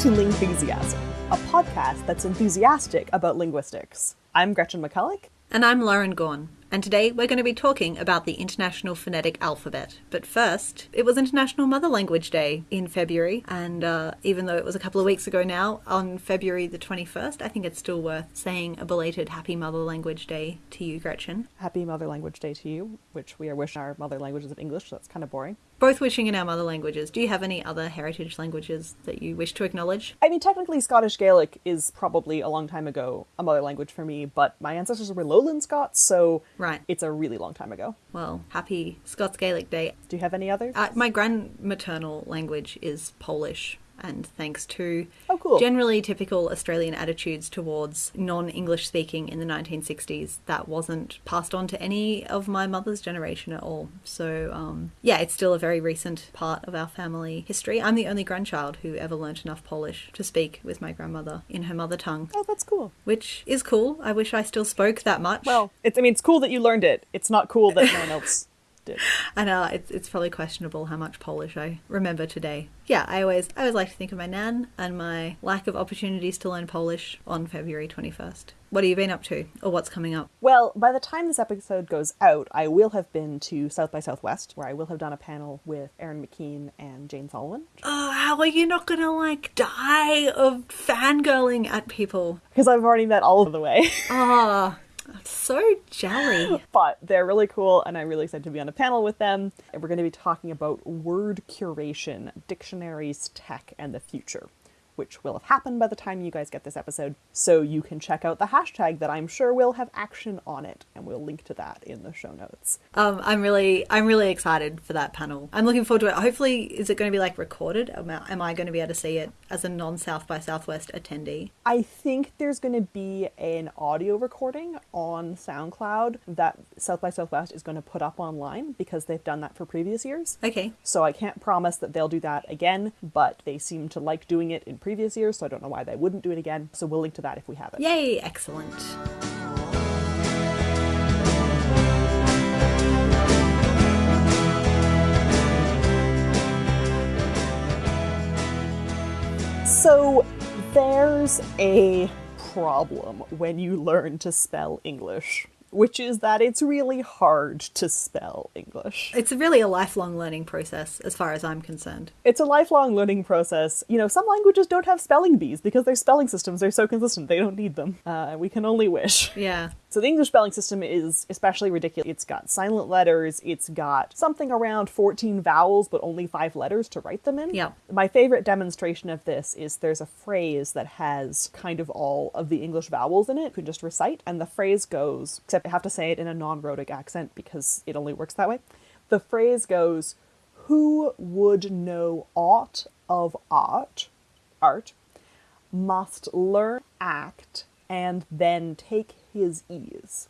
To Lingthusiasm, a podcast that's enthusiastic about linguistics. I'm Gretchen McCulloch. And I'm Lauren Gawne. And today we're going to be talking about the International Phonetic Alphabet. But first, it was International Mother Language Day in February, and uh, even though it was a couple of weeks ago now, on February the 21st, I think it's still worth saying a belated Happy Mother Language Day to you, Gretchen. Happy Mother Language Day to you, which we are wishing our mother languages of English, so that's kind of boring. Both wishing in our mother languages. Do you have any other heritage languages that you wish to acknowledge? I mean, technically, Scottish Gaelic is probably a long time ago a mother language for me, but my ancestors were Lowland Scots, so Right. it's a really long time ago. Well, happy Scots Gaelic Day. Do you have any others? Uh, my grandmaternal language is Polish, and thanks to Oh, cool. generally typical Australian attitudes towards non English speaking in the 1960s, that wasn't passed on to any of my mother's generation at all. So, um, yeah, it's still a very recent part of our family history. I'm the only grandchild who ever learnt enough Polish to speak with my grandmother in her mother tongue. oh, that's cool. Which is cool. I wish I still spoke that much. Well, it's, I mean, it's cool that you learned it. It's not cool that no one else did. I know it's it's probably questionable how much Polish I remember today. Yeah, I always I always like to think of my nan and my lack of opportunities to learn Polish on February twenty first. What have you been up to, or what's coming up? Well, by the time this episode goes out, I will have been to South by Southwest, where I will have done a panel with Erin McKean and Jane Sullivan. Oh, how are you not gonna like die of fangirling at people? Because I've already met all of the way. Ah, I'm so jelly. but they're really cool, and I'm really excited to be on a panel with them. And we're going to be talking about word curation, dictionaries, tech, and the future, which will have happened by the time you guys get this episode. So you can check out the hashtag that I'm sure will have action on it, and we'll link to that in the show notes. Um, I'm really, I'm really excited for that panel. I'm looking forward to it. Hopefully, is it going to be like recorded? Am I, am I going to be able to see it as a non South by Southwest attendee? I think there's going to be an audio recording on SoundCloud that South by Southwest is going to put up online because they've done that for previous years. Okay. So I can't promise that they'll do that again, but they seem to like doing it in previous years, so I don't know why they wouldn't do it again. So we'll link to that if we have it. Yay! Excellent. So there's a problem when you learn to spell English, which is that it's really hard to spell English. It's really a lifelong learning process, as far as I'm concerned. It's a lifelong learning process. You know, some languages don't have spelling bees because their spelling systems are so consistent, they don't need them. Uh, we can only wish. Yeah. So the English spelling system is especially ridiculous. It's got silent letters, it's got something around 14 vowels, but only five letters to write them in. Yep. My favorite demonstration of this is there's a phrase that has kind of all of the English vowels in it. You can just recite, and the phrase goes, except I have to say it in a non rhotic accent because it only works that way. The phrase goes, Who would know aught of art, art, must learn act and then take his ease.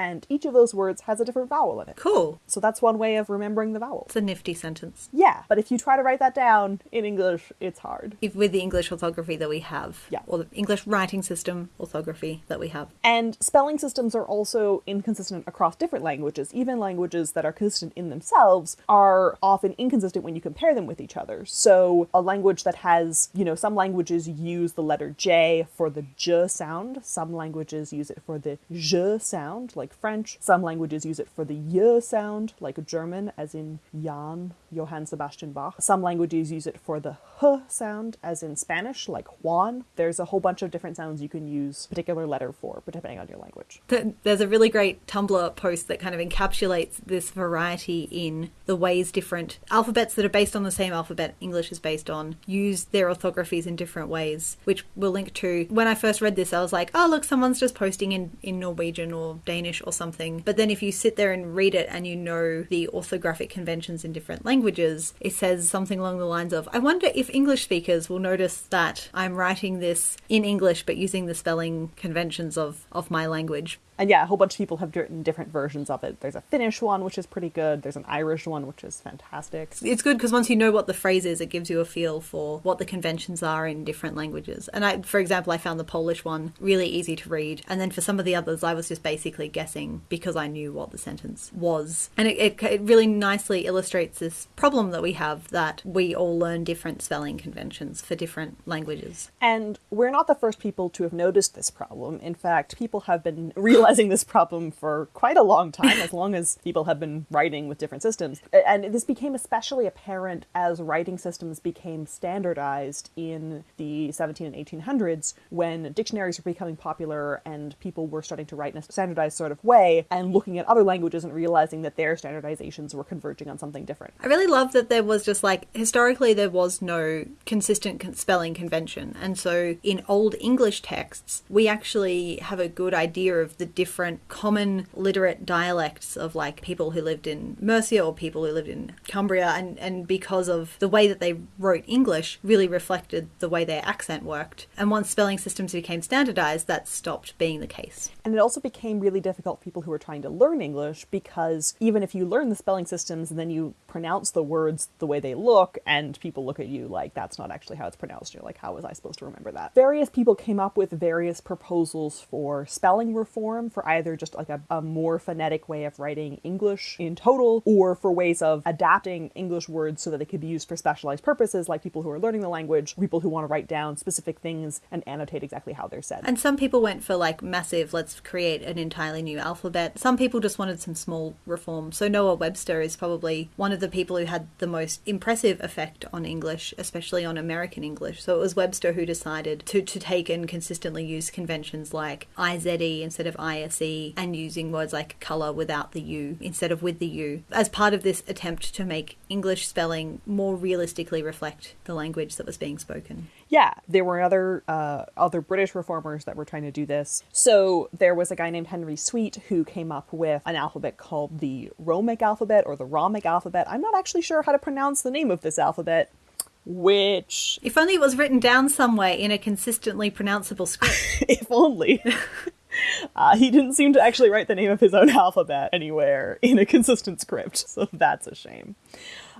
And each of those words has a different vowel in it. Cool. So that's one way of remembering the vowels. It's a nifty sentence. Yeah, but if you try to write that down in English, it's hard. If with the English orthography that we have, Yeah. or the English writing system orthography that we have. And spelling systems are also inconsistent across different languages. Even languages that are consistent in themselves are often inconsistent when you compare them with each other. So, a language that has, you know, some languages use the letter J for the J sound, some languages use it for the J sound, like French, some languages use it for the Y sound, like German, as in Jan, Johann Sebastian Bach. Some languages use it for the H sound, as in Spanish, like Juan. There's a whole bunch of different sounds you can use particular letter for, depending on your language. There's a really great Tumblr post that kind of encapsulates this variety in the ways different alphabets that are based on the same alphabet English is based on use their orthographies in different ways, which we'll link to. When I first read this, I was like, oh, look, someone's just posting in, in Norwegian or Danish or something. But then if you sit there and read it and you know the orthographic conventions in different languages, it says something along the lines of, I wonder if English speakers will notice that I'm writing this in English but using the spelling conventions of, of my language. And yeah, a whole bunch of people have written different versions of it. There's a Finnish one, which is pretty good. There's an Irish one, which is fantastic. It's good because once you know what the phrase is, it gives you a feel for what the conventions are in different languages. And I, for example, I found the Polish one really easy to read. And then for some of the others, I was just basically guessing because I knew what the sentence was. And it, it, it really nicely illustrates this problem that we have that we all learn different spelling conventions for different languages. And we're not the first people to have noticed this problem. In fact, people have been realizing this problem for quite a long time, as long as people have been writing with different systems. And this became especially apparent as writing systems became standardized in the 17 and 1800s when dictionaries were becoming popular and people were starting to write in a standardized sort of way and looking at other languages and realizing that their standardizations were converging on something different. I really love that there was just like historically there was no consistent spelling convention. And so in old English texts, we actually have a good idea of the different common literate dialects of like people who lived in Mercia or people who lived in Cumbria and and because of the way that they wrote English really reflected the way their accent worked. And once spelling systems became standardized, that stopped being the case. And it also became really difficult for people who were trying to learn English because even if you learn the spelling systems and then you pronounce the words the way they look and people look at you like that's not actually how it's pronounced, you're like, how was I supposed to remember that? Various people came up with various proposals for spelling reform for either just like a, a more phonetic way of writing English in total or for ways of adapting English words so that they could be used for specialized purposes, like people who are learning the language, people who want to write down specific things and annotate exactly how they're said. And some people went for like massive, let's create an entirely new alphabet. Some people just wanted some small reform. So Noah Webster is probably one of the people who had the most impressive effect on English, especially on American English. So it was Webster who decided to, to take and consistently use conventions like IZE instead of ISE and using words like colour without the U instead of with the U as part of this attempt to make English spelling more realistically reflect the language that was being spoken. Yeah, there were other uh, other British reformers that were trying to do this. So there was a guy named Henry Sweet who came up with an alphabet called the Romic alphabet or the Romic alphabet. I'm not actually sure how to pronounce the name of this alphabet, which If only it was written down somewhere in a consistently pronounceable script. if only. Uh, he didn't seem to actually write the name of his own alphabet anywhere in a consistent script, so that's a shame.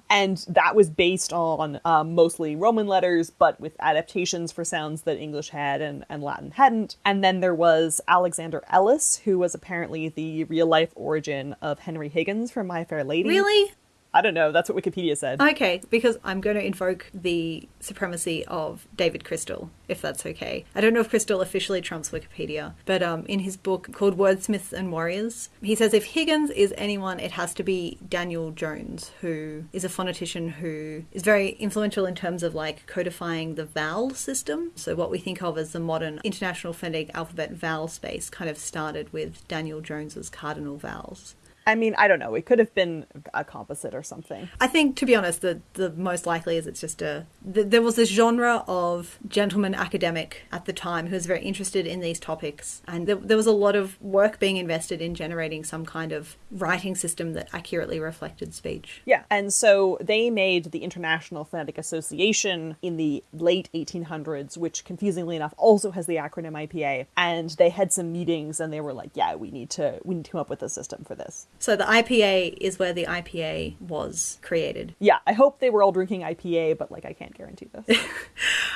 And that was based on um, mostly Roman letters, but with adaptations for sounds that English had and, and Latin hadn't. And then there was Alexander Ellis, who was apparently the real life origin of Henry Higgins from My Fair Lady. really? I don't know. That's what Wikipedia said. Okay, because I'm going to invoke the supremacy of David Crystal, if that's okay. I don't know if Crystal officially trumps Wikipedia, but um, in his book called Wordsmiths and Warriors, he says if Higgins is anyone, it has to be Daniel Jones, who is a phonetician who is very influential in terms of like codifying the vowel system. So what we think of as the modern International Phonetic Alphabet vowel space kind of started with Daniel Jones's cardinal vowels. I mean, I don't know. It could have been a composite or something. I think, to be honest, the the most likely is it's just a. th there was this genre of gentleman academic at the time who was very interested in these topics, and there, there was a lot of work being invested in generating some kind of writing system that accurately reflected speech. Yeah, and so they made the International Phonetic Association in the late 1800s, which confusingly enough also has the acronym IPA. And they had some meetings, and they were like, "Yeah, we need to we need to come up with a system for this." So the IPA is where the IPA was created. Yeah, I hope they were all drinking IPA, but like I can't guarantee this.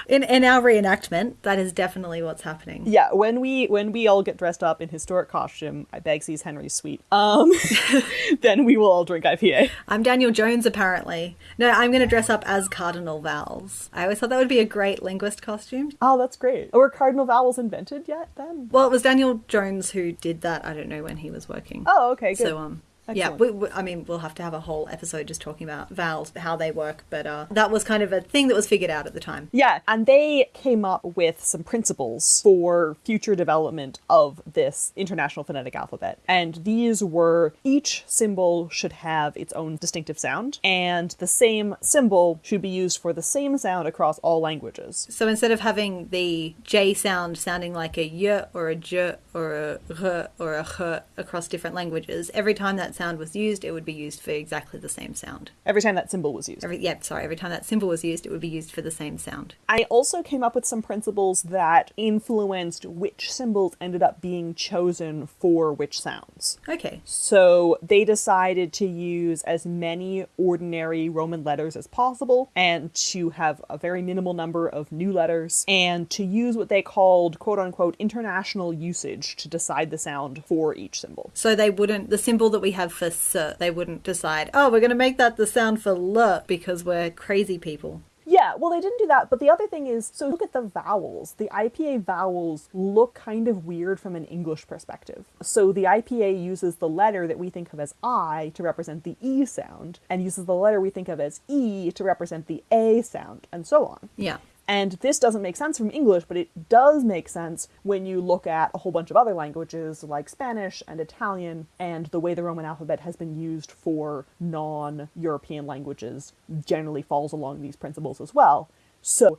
In in our reenactment, that is definitely what's happening. yeah, when we when we all get dressed up in historic costume, I beg sees Henry Sweet. Um, then we will all drink IPA. I'm Daniel Jones, apparently. No, I'm going to dress up as Cardinal Vowels. I always thought that would be a great linguist costume. Oh, that's great. Were cardinal vowels invented yet? Then? Well, it was Daniel Jones who did that. I don't know when he was working. Oh, okay, good. So um, yeah, we, we, I mean, we'll have to have a whole episode just talking about vowels, how they work. But uh, that was kind of a thing that was figured out at the time. Yeah, and they came up with some principles for future development of this international phonetic alphabet. And these were each symbol should have its own distinctive sound, and the same symbol should be used for the same sound across all languages. So instead of having the J sound sounding like a y or a j or a r or a h across different languages, every time that that sound was used, it would be used for exactly the same sound. Every time that symbol was used. Every yeah, sorry, every time that symbol was used, it would be used for the same sound. I also came up with some principles that influenced which symbols ended up being chosen for which sounds. Okay. So they decided to use as many ordinary Roman letters as possible and to have a very minimal number of new letters and to use what they called quote unquote international usage to decide the sound for each symbol. So they wouldn't the symbol that we have for s, they wouldn't decide, "Oh, we're going to make that the sound for l because we're crazy people." Yeah, well, they didn't do that. But the other thing is, so look at the vowels. The IPA vowels look kind of weird from an English perspective. So the IPA uses the letter that we think of as I to represent the E sound, and uses the letter we think of as E to represent the A sound, and so on. Yeah. And this doesn't make sense from English, but it does make sense when you look at a whole bunch of other languages like Spanish and Italian, and the way the Roman alphabet has been used for non European languages generally falls along these principles as well. So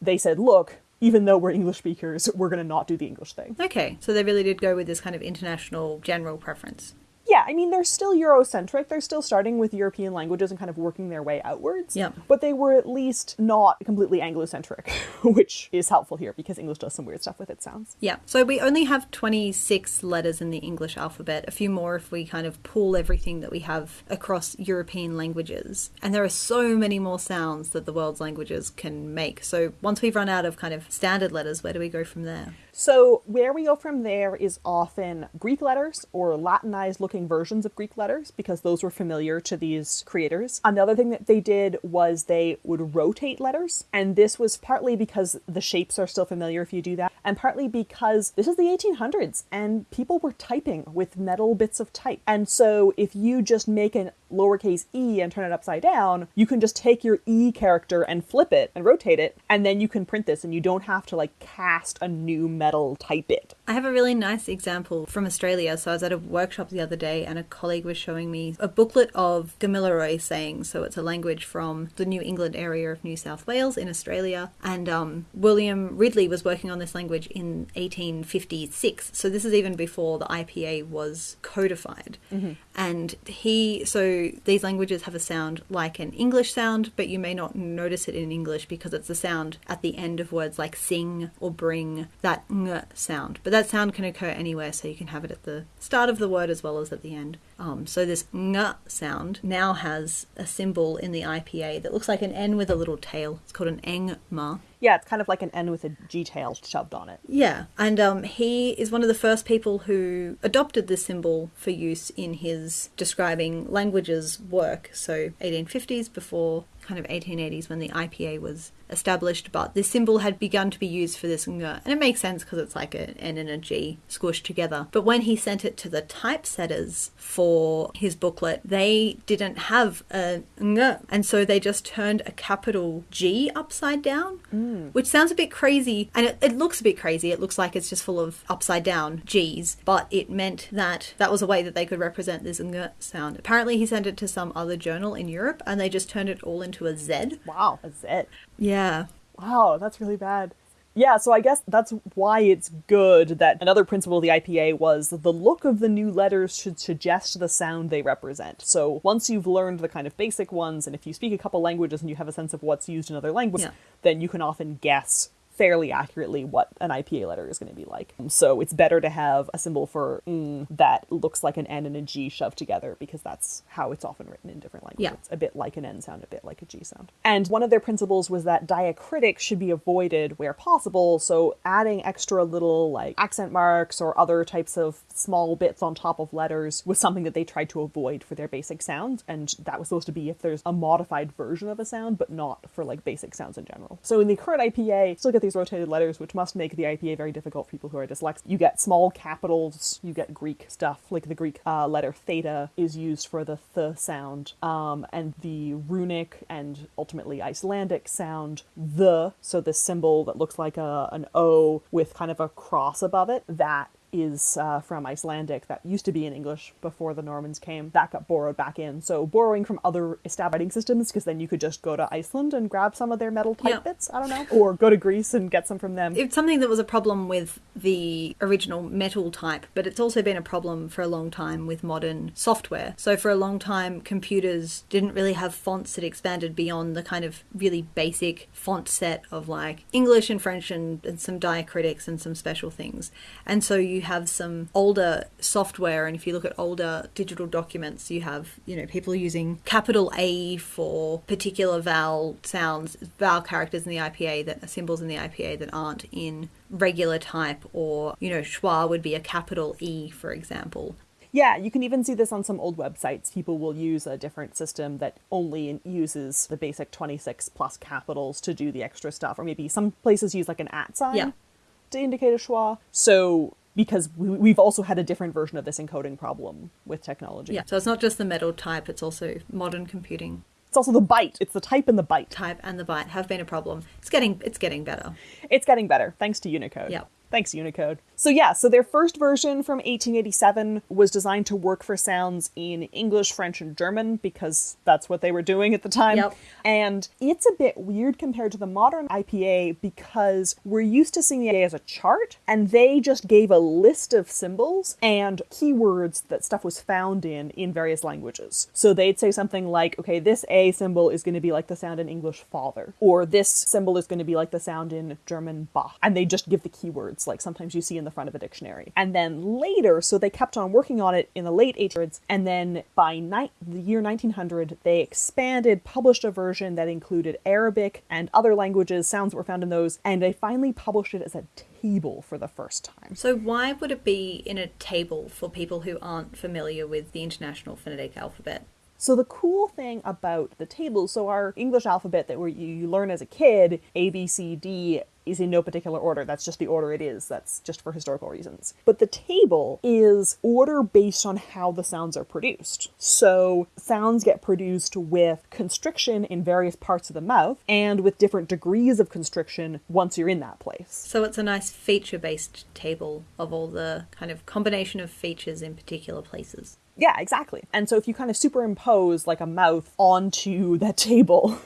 they said, look, even though we're English speakers, we're going to not do the English thing. Okay. So they really did go with this kind of international general preference. I mean, they're still Eurocentric. They're still starting with European languages and kind of working their way outwards. Yeah. But they were at least not completely Anglocentric, which is helpful here because English does some weird stuff with its sounds. Yeah. So we only have 26 letters in the English alphabet, a few more if we kind of pool everything that we have across European languages. And there are so many more sounds that the world's languages can make. So once we've run out of kind of standard letters, where do we go from there? So, where we go from there is often Greek letters or Latinized looking versions of Greek letters because those were familiar to these creators. Another thing that they did was they would rotate letters, and this was partly because the shapes are still familiar if you do that, and partly because this is the 1800s and people were typing with metal bits of type. And so, if you just make an lowercase e and turn it upside down, you can just take your e character and flip it and rotate it, and then you can print this, and you don't have to like cast a new metal type it. I have a really nice example from Australia. So I was at a workshop the other day and a colleague was showing me a booklet of Gamilaroi sayings. So it's a language from the New England area of New South Wales in Australia. And um, William Ridley was working on this language in 1856. So this is even before the IPA was codified. And he, so these languages have a sound like an English sound, but you may not notice it in English because it's the sound at the end of words like sing or bring, that ng sound. But that sound can occur anywhere, so you can have it at the start of the word as well as at the end. Um, so this ng sound now has a symbol in the IPA that looks like an N with a little tail. It's called an engma. Yeah, it's kind of like an N with a G tail shoved on it. Yeah, and um, he is one of the first people who adopted this symbol for use in his describing languages work. So 1850s before kind of 1880s when the IPA was established, but this symbol had begun to be used for this ng, and it makes sense because it's like an N and a G squished together. But when he sent it to the typesetters for his booklet, they didn't have a ng, and so they just turned a capital G upside down, mm. which sounds a bit crazy, and it, it looks a bit crazy. It looks like it's just full of upside down G's, but it meant that that was a way that they could represent this ng sound. Apparently, he sent it to some other journal in Europe, and they just turned it all into a Z. Wow, that's it. Yeah. Wow, that's really bad. Yeah, so I guess that's why it's good that another principle of the IPA was the look of the new letters should suggest the sound they represent. So once you've learned the kind of basic ones, and if you speak a couple languages and you have a sense of what's used in other languages, Yeah. then you can often guess fairly accurately what an IPA letter is going to be like. So it's better to have a symbol for mm that looks like an N and a G shoved together because that's how it's often written in different languages. Yeah. It's a bit like an N sound, a bit like a G sound. And one of their principles was that diacritics should be avoided where possible. So adding extra little like accent marks or other types of small bits on top of letters was something that they tried to avoid for their basic sounds. And that was supposed to be if there's a modified version of a sound, but not for like basic sounds in general. So in the current IPA, still get these rotated letters, which must make the IPA very difficult for people who are dyslexic. You get small capitals, you get Greek stuff, like the Greek uh, letter theta is used for the th sound, um, and the runic and ultimately Icelandic sound the, so this symbol that looks like a, an O with kind of a cross above it, that is uh, from Icelandic that used to be in English before the Normans came. That got borrowed back in. So borrowing from other established writing systems because then you could just go to Iceland and grab some of their metal type Yeah. bits. I don't know, or go to Greece and get some from them. It's something that was a problem with the original metal type, but it's also been a problem for a long time with modern software. So, for a long time, computers didn't really have fonts that expanded beyond the kind of really basic font set of like English and French and, and some diacritics and some special things. And so, you have some older software, and if you look at older digital documents, you have, you know, people using capital A for particular vowel sounds, vowel characters in the IPA that are symbols in the IPA that aren't in regular type, or, you know, schwa would be a capital E, for example. Yeah, you can even see this on some old websites. People will use a different system that only uses the basic 26 plus capitals to do the extra stuff. Or maybe some places use like an at sign Yeah. to indicate a schwa. So, because we, we've also had a different version of this encoding problem with technology. Yeah, so it's not just the metal type, it's also modern computing It's also the byte. It's the type and the byte. type and the byte have been a problem. It's getting it's getting better. It's getting better thanks to Unicode. Yeah. Thanks, Unicode. So, yeah, so their first version from 1887 was designed to work for sounds in English, French, and German because that's what they were doing at the time. Yep. And it's a bit weird compared to the modern IPA because we're used to seeing the IPA as a chart, and they just gave a list of symbols and keywords that stuff was found in in various languages. So they'd say something like, okay, this A symbol is going to be like the sound in English father, or this symbol is going to be like the sound in German Bach. And they just give the keywords, like sometimes you see in the front of a dictionary. And then later, so they kept on working on it in the late 1800s, and then by the year 1900, they expanded, published a version that included Arabic and other languages, sounds that were found in those, and they finally published it as a table for the first time. So why would it be in a table for people who aren't familiar with the International Phonetic Alphabet? So the cool thing about the table, so our English alphabet that you learn as a kid, A, B, C, D, is in no particular order. That's just the order it is. That's just for historical reasons. But the table is order based on how the sounds are produced. So sounds get produced with constriction in various parts of the mouth and with different degrees of constriction once you're in that place. So it's a nice feature based table of all the kind of combination of features in particular places. Yeah, exactly. And so if you kind of superimpose like a mouth onto that table,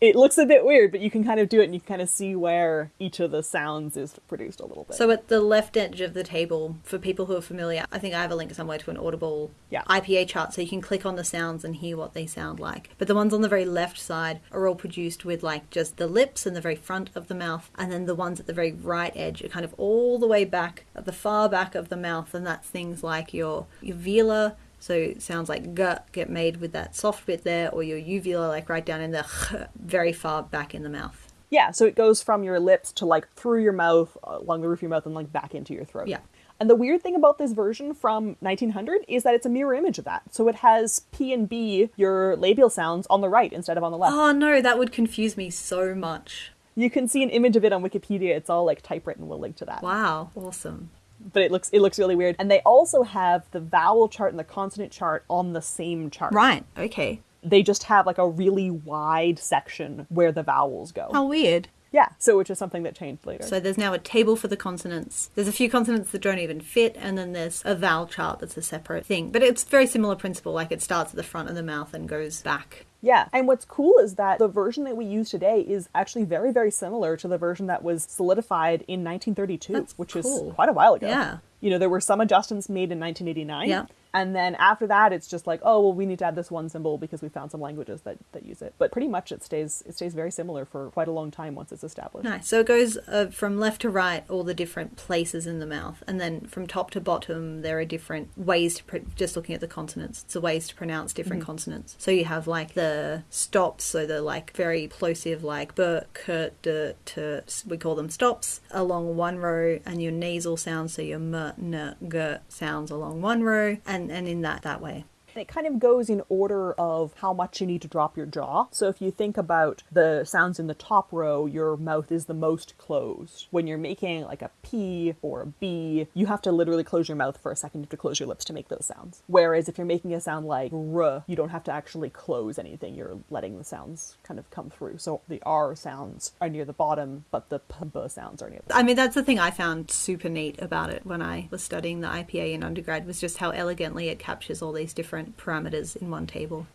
it looks a bit weird, but you can kind of do it and you can kind of see where each of the sounds is produced a little bit. So at the left edge of the table, for people who are familiar, I think I have a link somewhere to an Audible Yeah. IPA chart, so you can click on the sounds and hear what they sound like. But the ones on the very left side are all produced with like just the lips and the very front of the mouth, and then the ones at the very right edge are kind of all the way back at the far back of the mouth, and that's things like your your velar. So it sounds like g get made with that soft bit there, or your uvula like right down in the very far back in the mouth. yeah, so it goes from your lips to like through your mouth, uh, along the roof of your mouth, and like back into your throat. Yeah. And the weird thing about this version from 1900 is that it's a mirror image of that. So it has P and B, your labial sounds, on the right instead of on the left. Oh no, that would confuse me so much. You can see an image of it on Wikipedia. It's all like typewritten. We'll link to that. Wow, awesome. But it looks it looks really weird. And they also have the vowel chart and the consonant chart on the same chart. Right, okay. They just have like a really wide section where the vowels go. How weird. Yeah, so which is something that changed later. So there's now a table for the consonants. There's a few consonants that don't even fit, and then there's a vowel chart that's a separate thing. But it's very similar principle, like it starts at the front of the mouth and goes back. Yeah, and what's cool is that the version that we use today is actually very very similar to the version that was solidified in 1932, That's which cool. is quite a while ago. Yeah. You know, there were some adjustments made in 1989. Yeah. And then after that, it's just like, oh well, we need to add this one symbol because we found some languages that, that use it. But pretty much it stays it stays very similar for quite a long time once it's established. Nice. So it goes uh, from left to right, all the different places in the mouth, and then from top to bottom, there are different ways to pr- just looking at the consonants. It's a ways to pronounce different consonants. So you have like the stops, so the like very plosive, like b, k, d, t. We call them stops along one row, and your nasal sounds, so your m, n, g sounds along one row, and and in that that way. It kind of goes in order of how much you need to drop your jaw. So if you think about the sounds in the top row, your mouth is the most closed. When you're making like a P or a B, you have to literally close your mouth for a second. You have to close your lips to make those sounds. Whereas if you're making a sound like R, you don't have to actually close anything. You're letting the sounds kind of come through. So the R sounds are near the bottom, but the P, B sounds are near the I mean, that's the thing I found super neat about it when I was studying the IPA in undergrad was just how elegantly it captures all these different parameters in one table.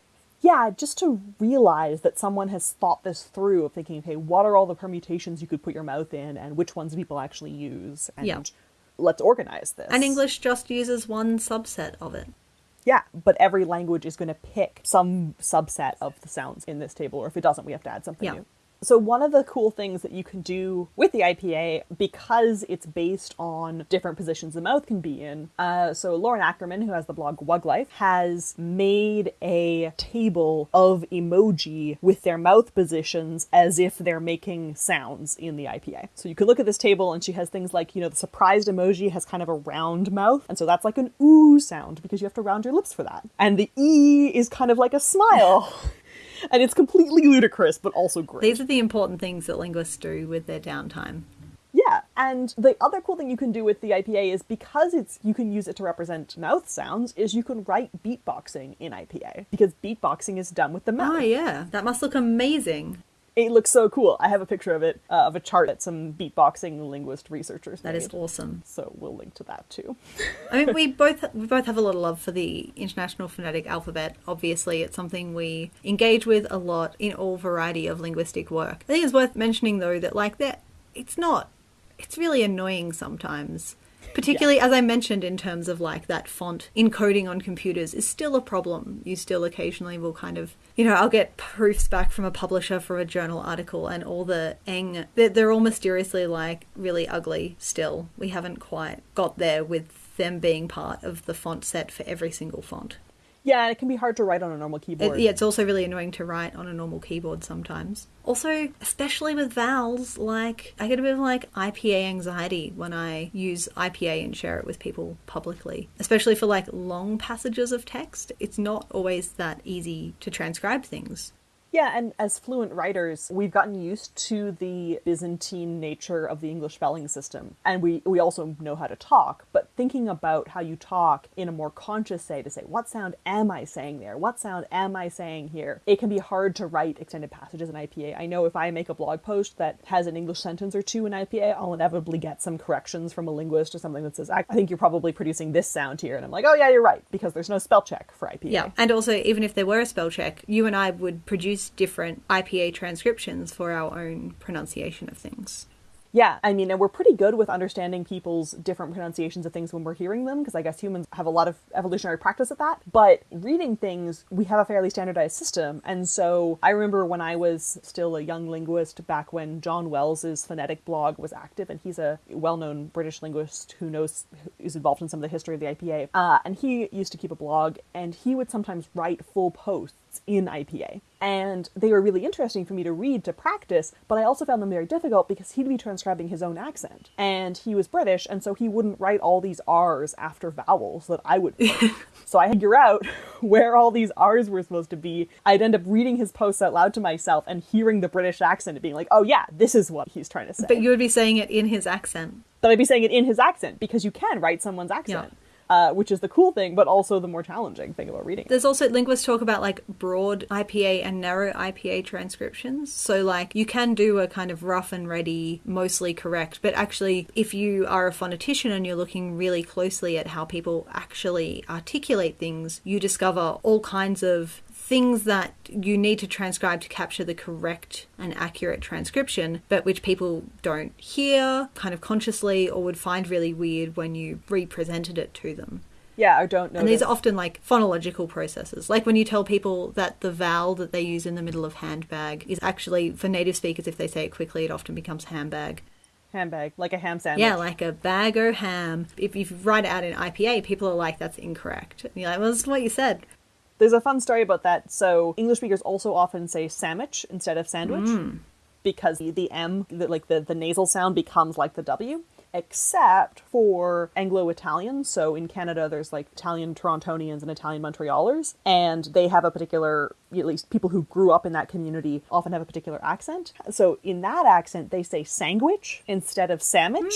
yeah, just to realize that someone has thought this through of thinking, okay, what are all the permutations you could put your mouth in and which ones people actually use? And Yeah. let's organize this. And English just uses one subset of it. Yeah, but every language is going to pick some subset of the sounds in this table, or if it doesn't, we have to add something Yeah. new. So, one of the cool things that you can do with the IPA, because it's based on different positions the mouth can be in, uh, so Lauren Ackerman, who has the blog Wug Life, has made a table of emoji with their mouth positions as if they're making sounds in the IPA. So, you can look at this table, and she has things like, you know, the surprised emoji has kind of a round mouth, and so that's like an ooh sound because you have to round your lips for that. And the E is kind of like a smile. And it's completely ludicrous, but also great. These are the important things that linguists do with their downtime. Yeah, and the other cool thing you can do with the IPA is because it's you can use it to represent mouth sounds, is you can write beatboxing in IPA because beatboxing is done with the mouth. Oh, yeah. That must look amazing. It looks so cool. I have a picture of it uh, of a chart that some beatboxing linguist researchers That made. is awesome. So we'll link to that too. I mean, we both we both have a lot of love for the International Phonetic Alphabet. Obviously, it's something we engage with a lot in all variety of linguistic work. I think it's worth mentioning though that like that it's not it's really annoying sometimes. Particularly as I mentioned in terms of like that font encoding on computers is still a problem. You still occasionally will kind of you know, I'll get proofs back from a publisher for a journal article and all the eng they're, they're all mysteriously like really ugly still. We haven't quite got there with them being part of the font set for every single font. Yeah, it can be hard to write on a normal It, keyboard. yeah, it's also really annoying to write on a normal keyboard sometimes. Also, especially with vowels, like I get a bit of like IPA anxiety when I use IPA and share it with people publicly, especially for like long passages of text. It's not always that easy to transcribe things. Yeah, and as fluent writers, we've gotten used to the Byzantine nature of the English spelling system. And we, we also know how to talk, but thinking about how you talk in a more conscious way to say, what sound am I saying there? What sound am I saying here? It can be hard to write extended passages in IPA. I know if I make a blog post that has an English sentence or two in IPA, I'll inevitably get some corrections from a linguist or something that says, I think you're probably producing this sound here. And I'm like, oh, yeah, you're right, because there's no spell check for IPA. Yeah. And also, even if there were a spell check, you and I would produce different IPA transcriptions for our own pronunciation of things. Yeah, I mean, and we're pretty good with understanding people's different pronunciations of things when we're hearing them, because I guess humans have a lot of evolutionary practice at that. But reading things, we have a fairly standardized system. And so I remember when I was still a young linguist back when John Wells's phonetic blog was active, and he's a well known British linguist who knows, who's involved in some of the history of the IPA. Uh, and he used to keep a blog, and he would sometimes write full posts in IPA. And they were really interesting for me to read to practice, but I also found them very difficult because he'd be transcribing his own accent. And he was British, and so he wouldn't write all these R's after vowels that I would. so I figure out where all these R's were supposed to be. I'd end up reading his posts out loud to myself and hearing the British accent and being like, oh yeah, this is what he's trying to say. But you would be saying it in his accent. but I'd be saying it in his accent because you can write someone's accent. Uh, which is the cool thing, but also the more challenging thing about reading. There's also linguists talk about like broad IPA and narrow IPA transcriptions. So like you can do a kind of rough and ready, mostly correct, but actually if you are a phonetician and you're looking really closely at how people actually articulate things, you discover all kinds of things that you need to transcribe to capture the correct and accurate transcription, but which people don't hear kind of consciously or would find really weird when you represented it to them. Yeah, I don't know. And these are often like phonological processes. Like when you tell people that the vowel that they use in the middle of handbag is actually, for native speakers, if they say it quickly, it often becomes handbag. handbag, like a ham sandwich. Yeah, like a bag o' ham. If you write it out in IPA, people are like, that's incorrect. And you're like, well, that's what you said. There's a fun story about that. So English speakers also often say sandwich instead of sandwich Mm. because the, the M, the, like the, the nasal sound becomes like the W. except for Anglo Italian. So in Canada, there's like Italian Torontonians and Italian Montrealers, and they have a particular, at least people who grew up in that community often have a particular accent. So in that accent, they say sandwich instead of sandwich.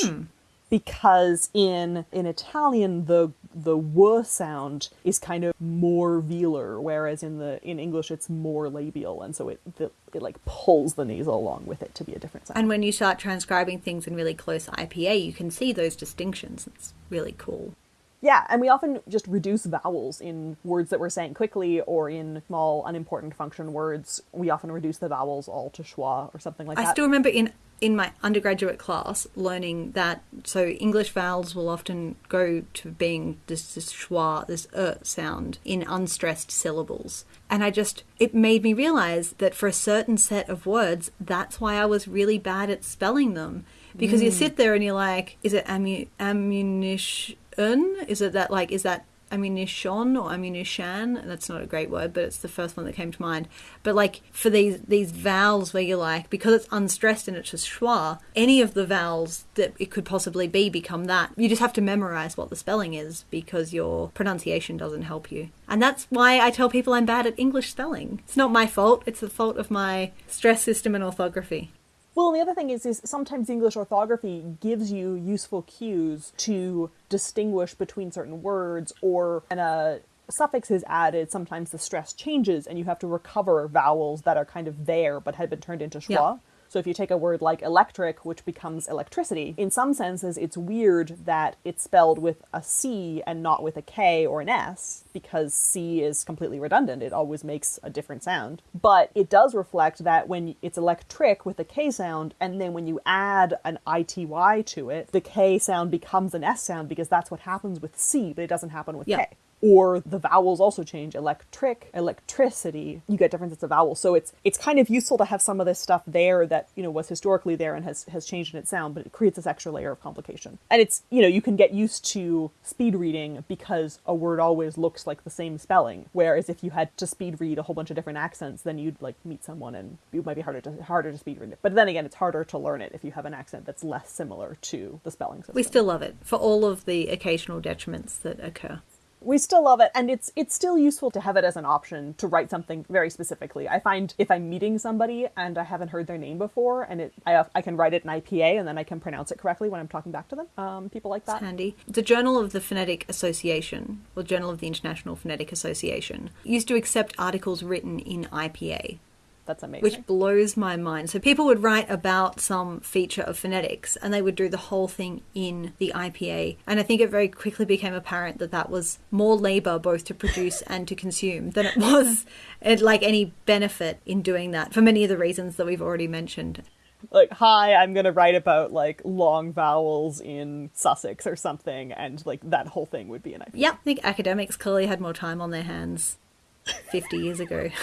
Because in in Italian the the w sound is kind of more velar, whereas in the in English it's more labial, and so it the, it like pulls the nasal along with it to be a different sound. And when you start transcribing things in really close IPA, you can see those distinctions. It's really cool. Yeah, and we often just reduce vowels in words that we're saying quickly or in small, unimportant function words. We often reduce the vowels all to schwa or something like I that. I still remember in in my undergraduate class learning that so English vowels will often go to being this, this schwa, this er sound in unstressed syllables. And I just, it made me realize that for a certain set of words, that's why I was really bad at spelling them. Because you sit there and you're like, is it ammu- ammunition? Is it that, like, is that ammunition or ammunition that's not a great word but it's the first one that came to mind. But like for these these vowels where you're like because it's unstressed and it's just schwa any of the vowels that it could possibly be become that. You just have to memorize what the spelling is because your pronunciation doesn't help you. And that's why i tell people i'm bad at english spelling. It's not my fault. It's the fault of my stress system and orthography Well, and the other thing is, is sometimes English orthography gives you useful cues to distinguish between certain words, or when a suffix is added, sometimes the stress changes, and you have to recover vowels that are kind of there but had been turned into schwa. Yeah. So if you take a word like electric, which becomes electricity, in some senses it's weird that it's spelled with a C and not with a K or an S, because C is completely redundant. It always makes a different sound. But it does reflect that when it's electric with a K sound, and then when you add an ITY to it, the K sound becomes an S sound because that's what happens with C, but it doesn't happen with Yeah. K or the vowels also change. Electric electricity you get different sets of vowels. So it's it's kind of useful to have some of this stuff there that you know was historically there and has has changed in its sound but it creates this extra layer of complication. And it's you know you can get used to speed reading because a word always looks like the same spelling. Whereas if you had to speed read a whole bunch of different accents then you'd like meet someone and it might be harder to harder to speed read. It but then again it's harder to learn it if you have an accent that's less similar to the spelling system. We still love it for all of the occasional detriments that occur we still love it and it's it's still useful to have it as an option to write something very specifically. I find if i'm meeting somebody and i haven't heard their name before and it i, I can write it in ipa and then i can pronounce it correctly when i'm talking back to them um, people like that. Handy. The Journal of the Phonetic Association, or Journal of the International Phonetic Association, used to accept articles written in IPA, that's amazing which blows my mind. So people would write about some feature of phonetics and they would do the whole thing in the IPA. And I think it very quickly became apparent that that was more labor both to produce and to consume than it was it, like any benefit in doing that for many of the reasons that we've already mentioned. like hi i'm gonna write about like long vowels in sussex or something and like that whole thing would be an ipa yeah I think academics clearly had more time on their hands 50 years ago.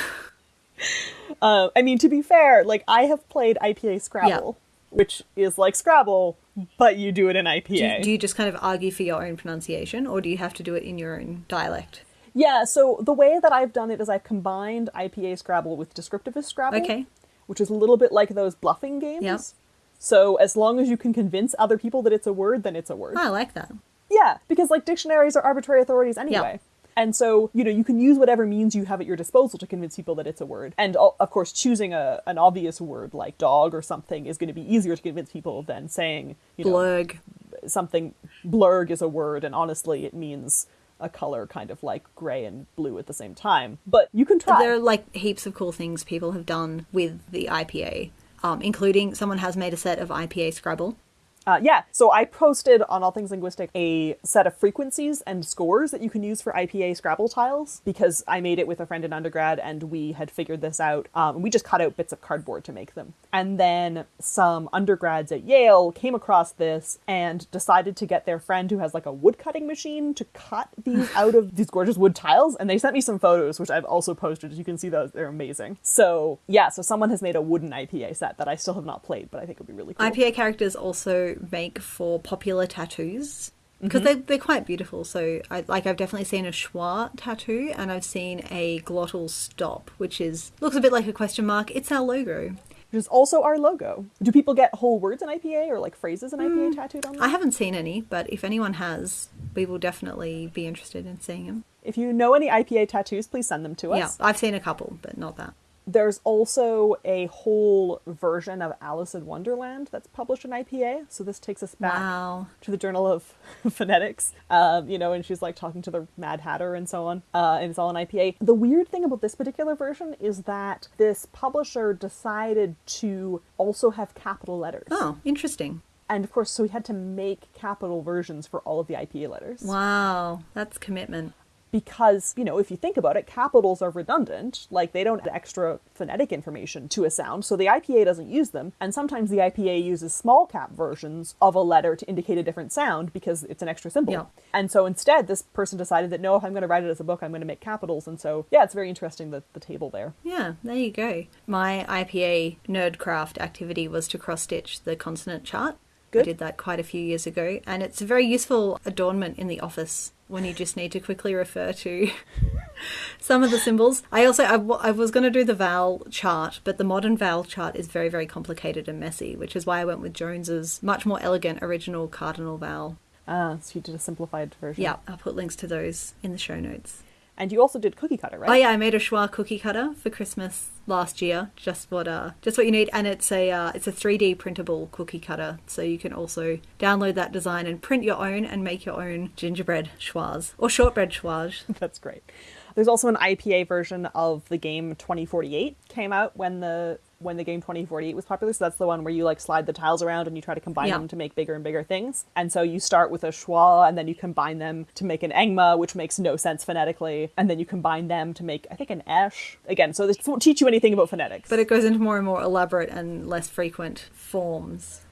Uh, I mean, to be fair, like I have played IPA Scrabble, which is like Scrabble, but you do it in IPA. Do you, do you just kind of argue for your own pronunciation, or do you have to do it in your own dialect? yeah. So the way that I've done it is I've combined IPA Scrabble with descriptivist Scrabble, Okay. which is a little bit like those bluffing games. Yep. So as long as you can convince other people that it's a word, then it's a word. I like that. Yeah, because like dictionaries are arbitrary authorities anyway. And so, you know, you can use whatever means you have at your disposal to convince people that it's a word. And of course, choosing a, an obvious word like dog or something is going to be easier to convince people than saying, you know, Blurg. something blurg is a word and honestly it means a color kind of like gray and blue at the same time. But you can try. There are like heaps of cool things people have done with the IPA, um, including someone has made a set of IPA Scrabble. Uh, yeah, so I posted on All Things Linguistic a set of frequencies and scores that you can use for IPA Scrabble tiles because I made it with a friend in undergrad and we had figured this out. Um, we just cut out bits of cardboard to make them. And then some undergrads at Yale came across this and decided to get their friend who has like a wood cutting machine to cut these out of these gorgeous wood tiles. And they sent me some photos, which I've also posted. As you can see, those they're amazing. So yeah, so someone has made a wooden IPA set that I still have not played, but I think would be really cool. IPA characters also make for popular tattoos mm-hmm. because they, they're quite beautiful. So, I, like, I've definitely seen a schwa tattoo and I've seen a glottal stop, which is looks a bit like a question mark. It's our logo. which is also our logo. Do people get whole words in IPA or like phrases in IPA mm, tattooed on them? I haven't seen any, but if anyone has, we will definitely be interested in seeing them. If you know any IPA tattoos, please send them to us. Yeah, I've seen a couple, but not that. There's also a whole version of Alice in Wonderland that's published in IPA. So this takes us back Wow. to the Journal of Phonetics, um, you know, and she's like talking to the Mad Hatter and so on, uh, and it's all in IPA. The weird thing about this particular version is that this publisher decided to also have capital letters. Oh, interesting. And of course, so we had to make capital versions for all of the IPA letters. Wow, that's commitment. Because you know if you think about it capitals are redundant like they don't add extra phonetic information to a sound so the ipa doesn't use them and sometimes the ipa uses small cap versions of a letter to indicate a different sound because it's an extra symbol Yeah. and so instead this person decided that no if i'm going to write it as a book i'm going to make capitals and so yeah it's very interesting the, the table there Yeah, there you go. My IPA nerdcraft activity was to cross stitch the consonant chart. Good. I did that quite a few years ago, and it's a very useful adornment in the office when you just need to quickly refer to some of the symbols. I also I, w- I was going to do the vowel chart, but the modern vowel chart is very very complicated and messy, which is why I went with Jones's much more elegant original cardinal vowel. ah so you did a simplified version Yeah, I'll put links to those in the show notes. and you also did cookie cutter right Oh yeah, I made a schwa cookie cutter for Christmas last year. Just what uh, just what you need, and it's a uh, it's a 3D printable cookie cutter, so you can also download that design and print your own and make your own gingerbread schwas or shortbread schwas. That's great. There's also an IPA version of the game 2048 came out when the when the game 2048 was popular. So that's the one where you like slide the tiles around and you try to combine Yeah. them to make bigger and bigger things. And so you start with a schwa and then you combine them to make an engma, which makes no sense phonetically, and then you combine them to make I think an esh. Again, so this won't teach you anything about phonetics. But it goes into more and more elaborate and less frequent forms.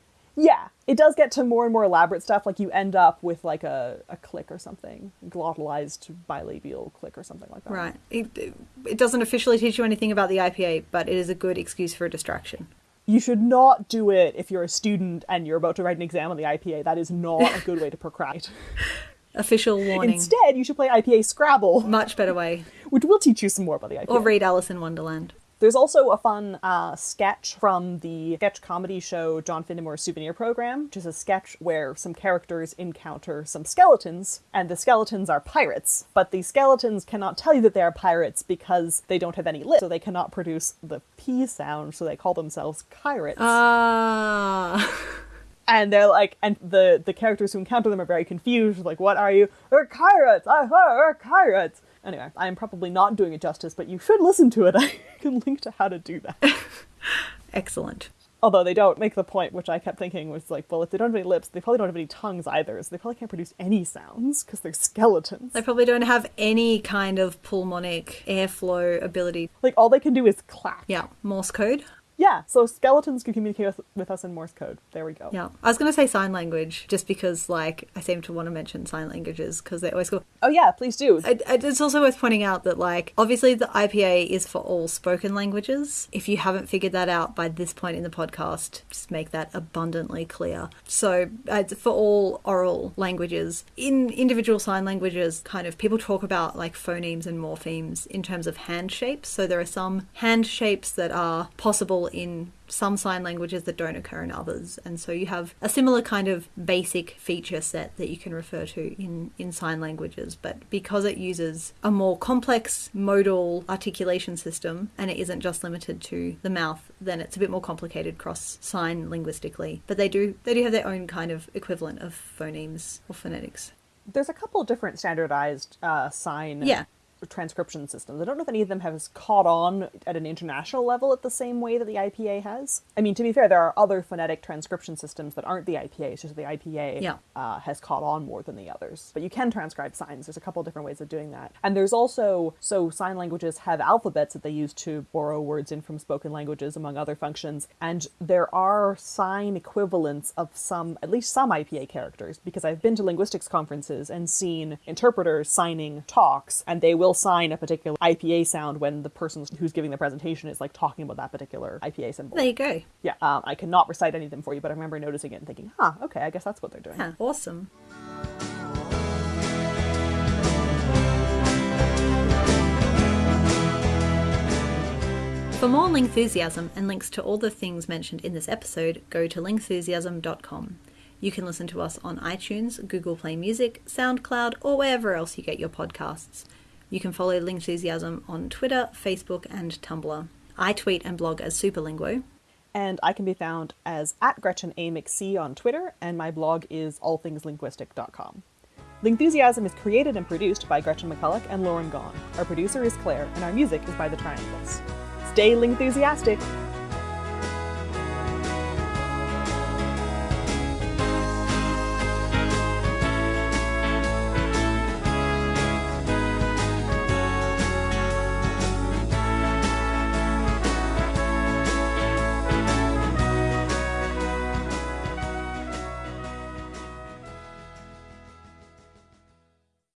Yeah, it does get to more and more elaborate stuff. Like you end up with like a, a click or something, glottalized bilabial click or something like that. Right. It, it doesn't officially teach you anything about the IPA, but it is a good excuse for a distraction. You should not do it if you're a student and you're about to write an exam on the IPA. That is not a good way to procrastinate. Official warning. Instead, you should play IPA Scrabble, Much better way. which will teach you some more about the IPA. Or read Alice in Wonderland. There's also a fun uh, sketch from the sketch comedy show John Finnemore's Souvenir Program, which is a sketch where some characters encounter some skeletons, and the skeletons are pirates. But the skeletons cannot tell you that they are pirates because they don't have any lips, so they cannot produce the P sound, so they call themselves pirates. Ah. and they're like, and the the characters who encounter them are very confused. Like, what are you? We're pirates. I we're pirates. Anyway, I am probably not doing it justice, but you should listen to it. I can link to how to do that. Excellent. Although they don't make the point, which I kept thinking was like, well, if they don't have any lips, they probably don't have any tongues either, so they probably can't produce any sounds because they're skeletons. They probably don't have any kind of pulmonic airflow ability. Like all they can do is clap. Yeah, Morse code. Yeah, so skeletons can communicate with, us in Morse code. There we go. Yeah, I was going to say sign language just because, like, I seem to want to mention sign languages because they always go. Oh yeah, please do. I- I- It's also worth pointing out that, like, obviously the IPA is for all spoken languages. If you haven't figured that out by this point in the podcast, just make that abundantly clear. So, uh, for all oral languages. In individual sign languages, kind of people talk about like phonemes and morphemes in terms of hand shapes. So, there are some hand shapes that are possible in some sign languages that don't occur in others. And so you have a similar kind of basic feature set that you can refer to in in sign languages. But because it uses a more complex modal articulation system and it isn't just limited to the mouth then it's a bit more complicated cross sign linguistically. But they do they do have their own kind of equivalent of phonemes or phonetics. There's a couple different standardized uh, sign Yeah. Transcription systems. I don't know if any of them have caught on at an international level at the same way that the IPA has. I mean, to be fair, there are other phonetic transcription systems that aren't the IPA. It's just the IPA Yeah. uh, has caught on more than the others. But you can transcribe signs. There's a couple different ways of doing that. And there's also so sign languages have alphabets that they use to borrow words in from spoken languages, among other functions. And there are sign equivalents of some, at least some IPA characters, because I've been to linguistics conferences and seen interpreters signing talks, and they will sign a particular IPA sound when the person who's giving the presentation is like talking about that particular IPA symbol. there you go yeah, um, I cannot recite any of them for you, but I remember noticing it and thinking, huh, okay, I guess that's what they're doing. Awesome For more Lingthusiasm and links to all the things mentioned in this episode, go to lingthusiasm.com. You can listen to us on iTunes, Google Play Music, SoundCloud, or wherever else you get your podcasts. You can follow Lingthusiasm on Twitter, Facebook, and Tumblr. I tweet and blog as Superlinguo. And I can be found as at Gretchen A. McC on Twitter, and my blog is allthingslinguistic.com. Lingthusiasm is created and produced by Gretchen McCulloch and Lauren Gawne. Our producer is Claire, and our music is by The Triangles. Stay Lingthusiastic!